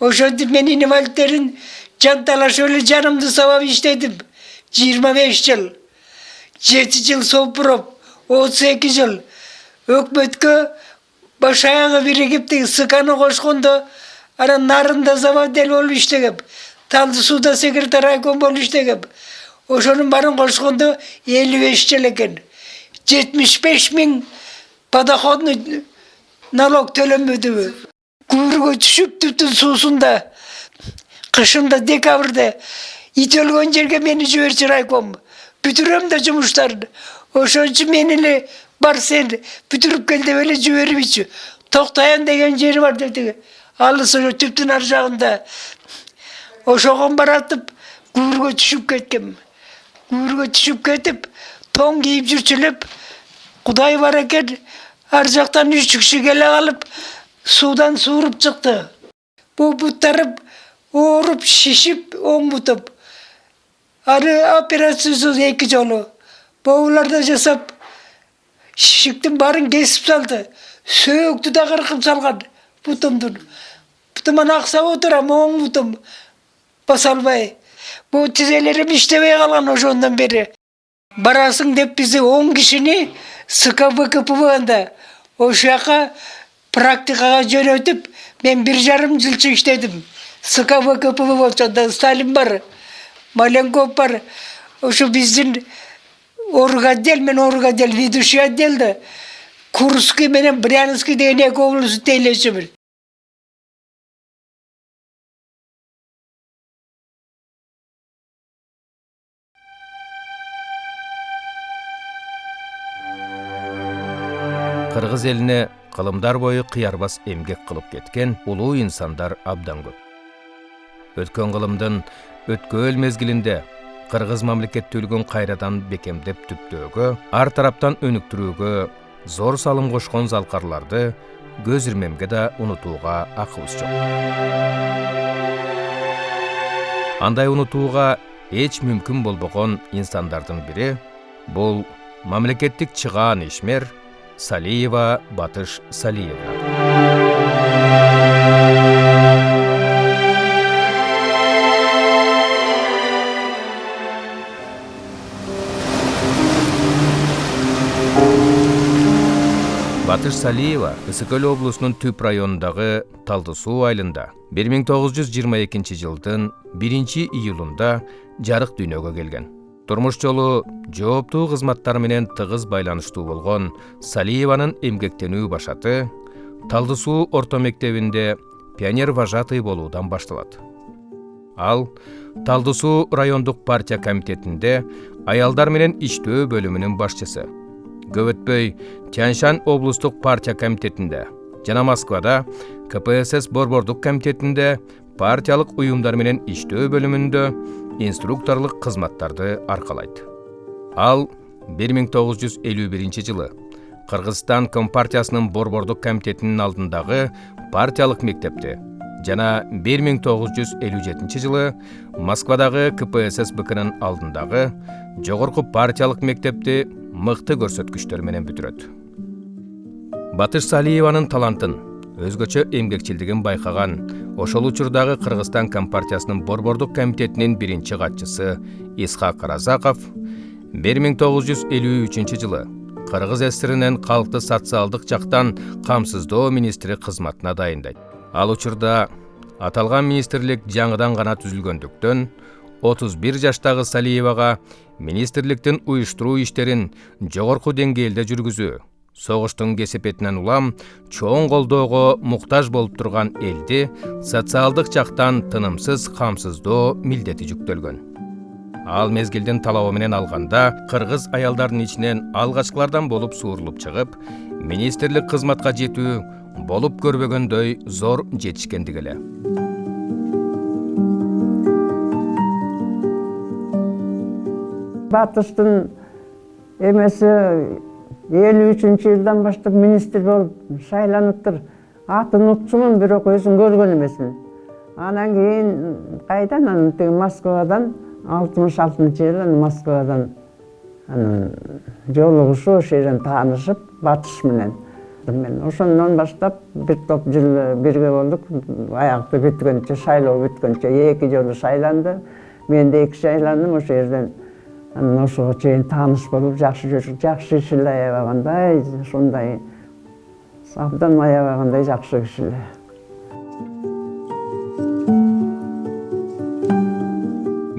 ошентип мен инвалидтерин жанталашып эле жанымды сабап иштедим жыйырма беш жыл жети жыл сопуроп отуз эки жыл өкмөткө баш аягы биригип тиги сканы кошкондо анан нарында заводдель болуп иштегем талды сууда секретарь райком болуп иштегем ошонун баарын кошкондо элүү беш жыл экен жетимиш беш миң подоходный налог төлөнбөдүбү күүргө түшүп түтүн суусунда кышында декабрда ит өлгөн жерге мени жиберчү райком бүтүрөм да жумуштарды ошон үчүн мени эле бар сен бүтүрүп кел деп эле жибербейчү токтоян деген жери бар деди алыс ошо түптүн ар жагында ошого баратып күүргө түшүп кеткем күүргө түшүп кетип тоң кийип жүрчү элеп кудай бар экен ар жактан үч киши келе калып чыкты бул буттарым ооруп шишип оң бутум аны операциясыз эки жолу боулар да жасап шишиктин баарын кесип салды. Сөөктү да кыркып салган бутумдун бутуман аксап отурам оң бутум баса албай бул тизелерим иштебей калган ошондон бери барасың деп бизди он кишини скбкпбда ошол жака практикага жөнөтүп мен бир жарым жылчы иштедим скбкпб болчу сталин бар маленков бар. Ошо биздин орготдел мен орготдел ведущий отделда курский менен брянский деген эки область тейлечүмүн кыргыз элине кылымдар бою кыярбас эмгек кылып кеткен улуу инсандар абдан көп. Өткөн кылымдын өткөөл мезгилинде кыргыз мамлекеттүүлүгүн кайрадан бекемдеп түптөөгө ар тараптан өнүктүрүүгө зор салым кошкон залкарларды көз ирмемге да унутууга акыбыз жок. Андай унутууга эч мүмкүн болбогон инсандардын бири бул мамлекеттик чыгаан ишмер салиева батыш салиевна. Батыш салиева ысык көл облусунун түп районундагы талды суу айылында бир миң тогуз жүз жыйырма экинчи жылдын биринчи июлунда жарык дүйнөгө келген. Турмуш жолу жооптуу кызматтар менен тыгыз байланыштуу болгон салиеванын эмгектенүү башаты талды суу орто мектебинде пионер вожатый болуудан башталат ал талды суу райондук партия комитетинде аялдар менен иштөө бөлүмүнүн башчысы көп өтпөй тянь шань облустук партия комитетинде жана москвада кпсс борбордук комитетинде партиялык уюмдар менен иштөө бөлүмүндө инструкторлук кызматтарды аркалайт ал 1951 жылы кыргызстан компартиясынын борбордук комитетинин алдындагы партиялык мектепти жана 1957 жылы москвадагы кпсс бкнын алдындагы жогорку партиялык мектепти мыкты көрсөткүчтөр менен бүтүрөт батыш салиеванын талантын өзгөчө эмгекчилдигин байкаган. Ошол учурдагы кыргызстан компартиясынын борбордук комитетинин биринчи катчысы исхак разаков бир миң тогуз жүз элүү үчүнчү жылы кыргыз ссринин калкты социалдык жактан камсыздоо министри кызматына дайындайт. Ал учурда аталган министрлик жаңыдан гана түзүлгөндүктөн отуз бир жаштагы салиевага министрликтин уюштуруу иштерин жогорку деңгээлде жүргүзүү согуштун кесепетинен улам чоң колдоого муктаж болуп турган элди социалдык жактан тынымсыз камсыздоо милдети жүктөлгөн. Ал мезгилдин талабы менен алганда кыргыз аялдарынын ичинен алгачкылардан болуп суурулуп чыгып министрлик кызматка жетүү болуп көрбөгөндөй зор жетишкендик эле. Батыштын эмеси элүү үчүнчү жылдан баштап министр болуп шайланыптыр атын унутчумун бирок өзүн көргөн эмесмин. Анан кийин кайдан? Анан тиги москвадан алтымыш алтынчы жылы москвадан анан жолугушуп ошол жерден таанышып батыш менен. Мен ошондон баштап бир топ жыл бирге болдук. Аягты бүткөнчө шайлоо бүткөнчө эки жолу шайланды. Мен да эки шайландым ошол жерден чейин тааныш болуп жакшы жүрдүк жакшы киши эле аябагандай ушундай абдан аябагандай жакшы киши эле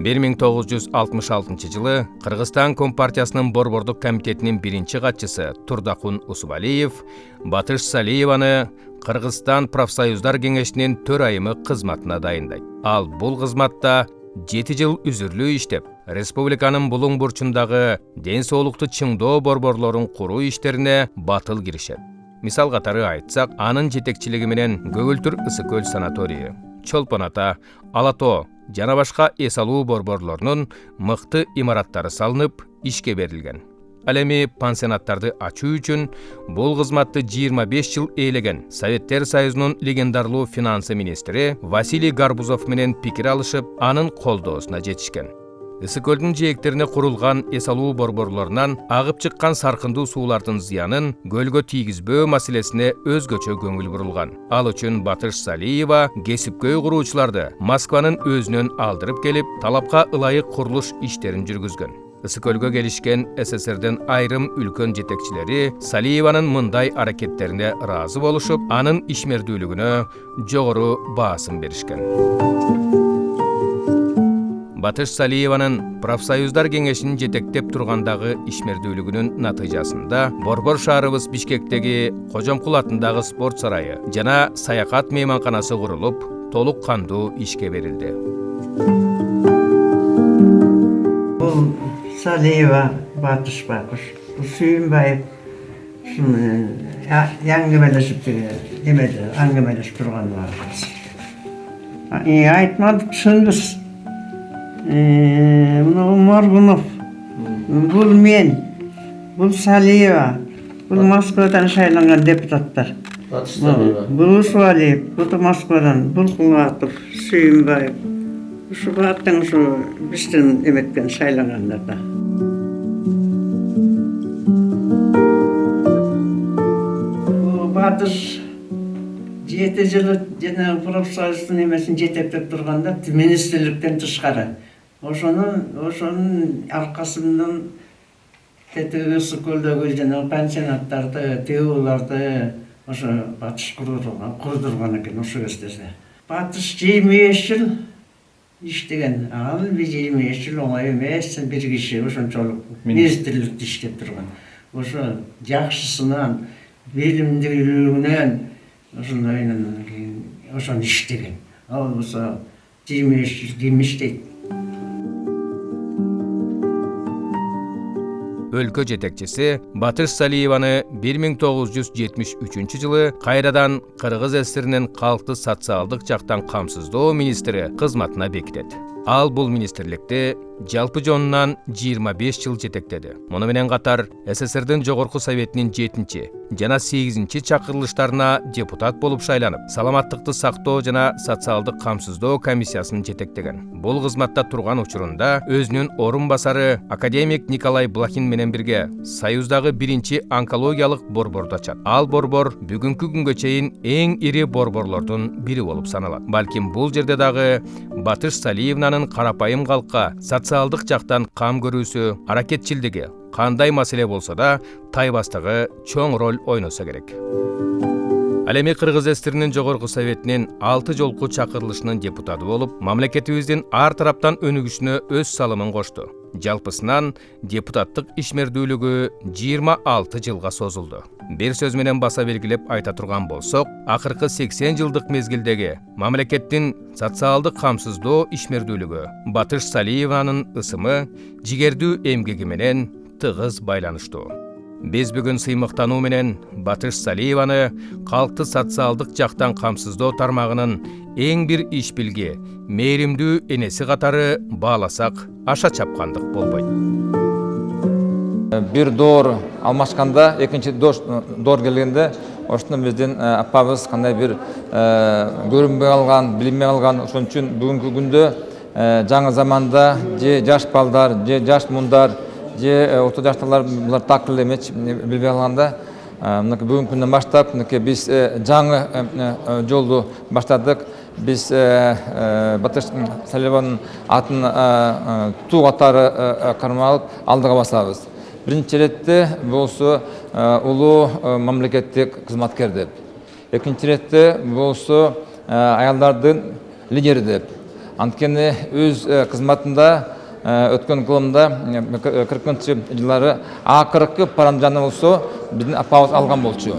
бир миң тогуз жүз алтымыш алтынчы жылы кыргызстан компартиясынын борбордук комитетинин биринчи катчысы турдакун усубалиев батыш салиеваны кыргызстан профсоюздар кеңешинин төрайымы кызматына дайындайт ал бул кызматта жети жыл үзүрлүү иштеп республиканын булуң бурчундагы ден соолукту чыңдоо борборлорун куруу иштерине батыл киришет. Мисал катары айтсак анын жетекчилиги менен көгүлтүр ысык көл санаторийи чолпон ата ала тоо жана башка эс алуу борборлорунун мыкты имараттары салынып ишке берилген ал эми пансионаттарды ачуу үчүн бул кызматты жыйырма беш жыл ээлеген советтер союзунун легендарлуу финансы министри василий гарбузов менен пикир алышып анын колдоосуна жетишкен. Ысык көлдүн жээктерине курулган эс алуу борборлорунан агып чыккан саркындуу суулардын зыянын көлгө тийгизбөө маселесине өзгөчө көңүл бурулган. Ал үчүн батыш салиева кесипкөй куруучуларды москванын өзүнөн алдырып келип талапка ылайык курулуш иштерин жүргүзгөн. Ысык көлгө келишкен сссрдин айрым үлкөн жетекчилери салиеванын мындай аракеттерине ыраазы болушуп анын ишмердүүлүгүнө жогору баасын беришкен. Батыш салиеванын профсоюздар кеңешин жетектеп тургандагы ишмердүүлүгүнүн натыйжасында борбор шаарыбыз бишкектеги кожомкул атындагы спорт сарайы жана саякат мейманканасы курулуп толук кандуу ишке берилди бул салиева батыш байкуш сүйүнбаев ушуну әңгімелесіп немеде әңгімелесіп тұрғандарымыз айтмадық түсінбіз мынау моргунов. Бұл мен бұл салиева бұл москвадан шайланған депутаттар. Бұл усвалиев бұл москвадан бұл кулатов сүйінбаев ушу бааттың ушу биздин эметкен шайлангандар да батыш жети жылы жанагы профсоюздун эмесин жетектеп турганда министрликтен тышкары ошонун ошонун аркасынан ысык көлдөгү жанагы пансионаттарды тыюуларды ошо батыш курдурган экен ошол кездерде батыш жыйырма беш жыл иштеген. Ал жыйырма беш жыл оңой эмес бир киши ошончолук министрликте иштеп турган. Ошо жакшысынан билимдүүлүгүнөн ошондойнан кийин ошону иштеген. Ал болсо жыйырма беш жыл ким иштейт? Өлкө жетекчиси батыш салиеваны бир миң тогуз жүз жетимиш үчүнчү жылы кайрадан кыргыз ссринин калкты социалдык жактан камсыздоо министри кызматына бекитет ал бул министрликти жалпы жонунан жыйырма беш жыл жетектеди муну менен катар сссрдин жогорку советинин жетинчи жана сегизинчи чакырылыштарына депутат болуп шайланып саламаттыкты сактоо жана социалдык камсыздоо комиссиясын жетектеген. Бул кызматта турган учурунда өзүнүн орун басары академик николай блохин менен бирге союздагы биринчи онкологиялык борборду ачат ал борбор бүгүнкү күнгө чейин эң ири борборлордун бири болуп саналат балким бул жерде дагы батыш салиевнанын карапайым калкка социалдык жактан кам көрүүсү аракетчилдиги кандай маселе болсо да тайбастыгы чоң роль ойносо керек. Ал эми кыргыз ссринин жогорку советинин алты жолку чакырылышынын депутаты болуп мамлекетибиздин ар тараптан өнүгүшүнө өз салымын кошту жалпысынан депутаттык ишмердүүлүгү жыйырма алты жылга созулду бир сөз менен баса белгилеп айта турган болсок акыркы сексен жылдык мезгилдеги мамлекеттин социалдык камсыздоо ишмердүүлүгү батыш салиеванын ысымы жигердүү эмгеги менен тыгыз байланыштуу биз бүгүн сыймыктануу менен батыш салиеваны калкты социалдык жактан камсыздоо тармагынын эң бир иш билги мээримдүү энеси катары бааласак аша чапкандык болбойт. Бир доор алмашканда экинчи доор келгенде ошондо биздин апабыз кандай бир көрүнбөй калган билинбей калган ошон үчүн бүгүнкү күндө жаңы заманда же жаш балдар же жаш мундар же орто жаштагылар булар так эле эмечи билбей калганда мынакей бүгүнкү күндөн баштап мынакей биз жаңы жолду баштадык. Биз батыш салибанын атын туу катары кармап алып алдыга басабыз. Биринчи иретте болсо улуу мамлекеттик кызматкер деп. Экинчи иретте болсо аялдардын лидери деп. Анткени өз кызматында өткөн кылымда кыркынчы жылдары акыркы паранжаны болсо биздин апабыз алган болчу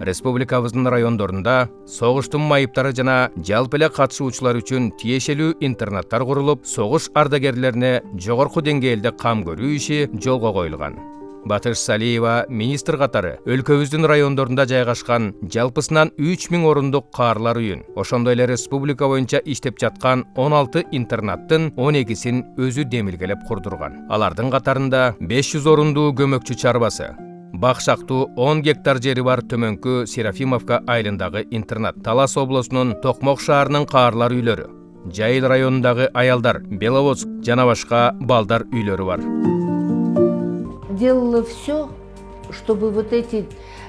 республикабыздын райондорунда согуштун майыптары жана жалпы эле катышуучулар үчүн тиешелүү интернаттар курулуп согуш ардагерлерине жогорку деңгээлде кам көрүү иши жолго коюлган. Батыш салиева министр катары өлкөбүздүн райондорунда жайгашкан жалпысынан үч миң орундук каарлар үйүн. Ошондой эле республика боюнча иштеп жаткан он алты интернаттын он экисин өзү демилгелеп курдурган. Алардын катарында беш жүз орундуу көмөкчү чарбасы бакшактуу он гектар жери бар төмөнкү серафимовка айылындагы интернат талас облусунун токмок шаарынын каарлар үйлөрү жайыл районундагы аялдар беловодск жана башка балдар үйлөрү бар делала все, чтобы вот эти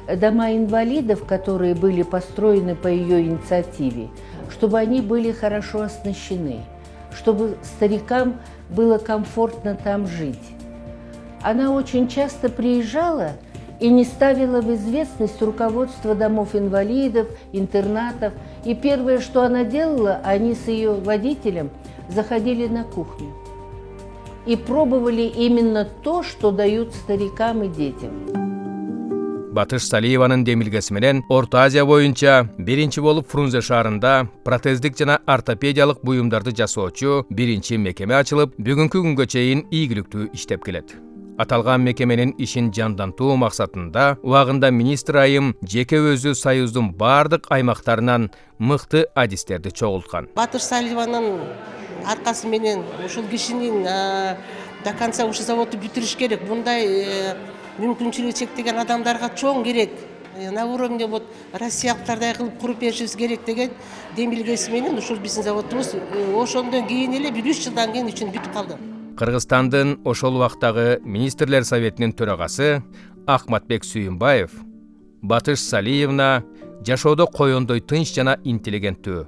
дома инвалидов, которые были построены по ее инициативе, чтобы они были хорошо оснащены, чтобы старикам было комфортно там жить. Она очень часто приезжала и не ставила в известность руководство домов инвалидов, интернатов. И первое, что она делала, они с ее водителем заходили на кухню и пробовали именно то, что дают старикам и детям. батыш салиеванын демилгеси менен орто азия боюнча биринчи болуп фрунзе шаарында протездик жана ортопедиялык буюмдарды жасоочу биринчи мекеме ачылып бүгүнкү күнгө чейин ийгиликтүү иштеп келет аталган мекеменин ишин жандантуу максатында убагында министр айым жеке өзү союздун баардык аймактарынан мыкты адистерди чогулткан батыш салиеванын аркасы менен ушул кишинин до конца ушул заводду бүтүрүш керек. Мындай мүмкүнчүлүгү чектеген адамдарга чоң керек. На уровне вот россиялыктардай кылып куруп беришибиз керек деген демилгеси менен ушул биздин заводубуз ошондон кийин эле бир үч жылдан кийин ичинде бүтүп калды. Кыргызстандын ошол убактагы министрлер советинин төрагасы акматбек сүйүнбаев батыш салиевна жашоодо коёндой тынч жана интеллигенттүү.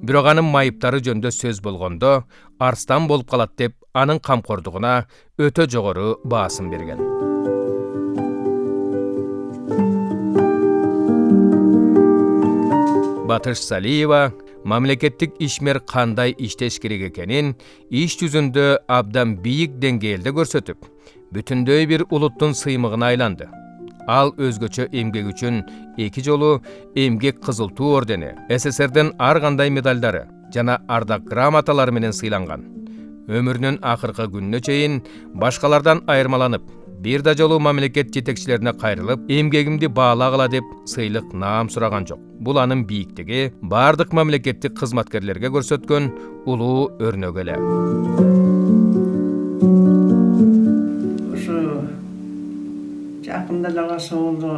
Бирок анын майыптары жөнүндө сөз болгондо арстан болуп калат деп анын камкордугуна өтө жогору баасын берген. Батыш салиева мамлекеттик ишмер кандай иштеш керек экенин иш жүзүндө абдан бийик деңгээлде көрсөтүп бүтүндөй бир улуттун сыймыгына айланды. Ал өзгөчө эмгеги үчүн эки жолу эмгек кызыл туу ордени сссрдин ар кандай медалдары жана ардак грамоталары менен сыйланган. Өмүрүнүн акыркы күнүнө чейин башкалардан айырмаланып бир да жолу мамлекет жетекчилерине кайрылып эмгегимди баалагыла деп сыйлык наам сураган жок бул анын бийиктиги баардык мамлекеттик кызматкерлерге көрсөткөн улуу өрнөгү эле. Жакында эле калса болду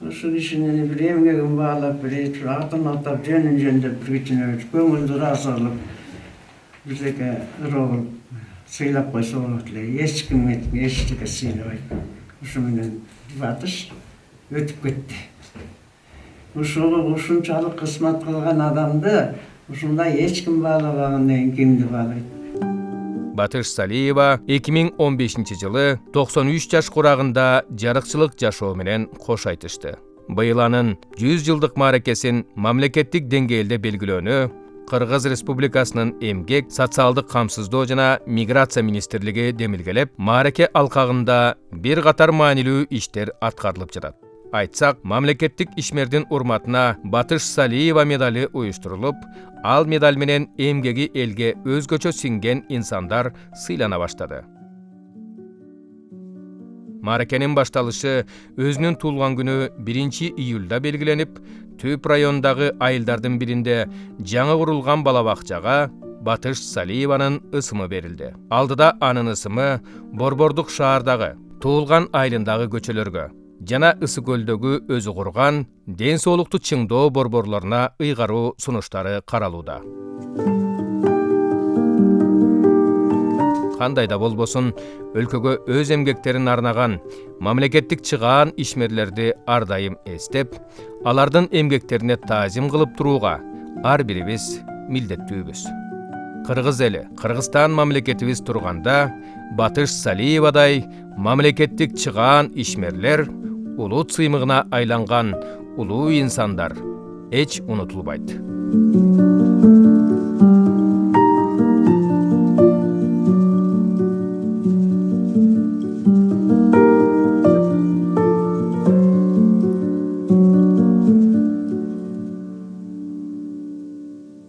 ушул кишинин бир эмгегин баалап бир атын атап жөнүн жөндөп бир кичине көңүлдү ыраазы кылып бирдеке ыроо кылып. Сыйлап койсо болот эле эч ким эчтеке сыйлабайт ушу менен батыш өтүп кетти ушул ушунчалык кызмат кылган адамды ким баалабагандан кийин кимди баалайт батыш салиева 2015 жылы 93 жаш курагында жарыкчылык жашоо менен кош айтышты быйыл анын 100 жылдык мааракесин мамлекеттик деңгээлде белгилөөнү кыргыз республикасынын эмгек социалдык камсыздоо жана миграция министрлиги демилгелеп маараке алкагында бир катар маанилүү иштер аткарылып жатат айтсак мамлекеттик ишмердин урматына батыш салиева медали уюштурулуп ал медаль менен эмгеги элге өзгөчө сиңген инсандар сыйлана баштады мааракенин башталышы өзүнүн туулган күнү биринчи июлда белгиленип түп райондагы айылдардын биринде жаңы курулган бала бакчага батыш салиеванын ысымы берилди алдыда анын ысымы борбордук шаардагы туулган айылындагы көчөлөргө жана ысык көлдөгү өзү курган ден соолукту чыңдоо борборлоруна ыйгаруу сунуштары каралууда кандай да болбосун өлкөгө өз эмгектерин арнаган мамлекеттик чыгаан ишмерлерди ар дайым эстеп алардын эмгектерине таазим кылып турууга ар бирибиз милдеттүүбүз. Кыргыз эли кыргызстан мамлекетибиз турганда батыш салиевадай мамлекеттик чыгаан ишмерлер улут сыймыгына айланган улуу инсандар эч унутулбайт.